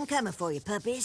I'm coming for you, puppies.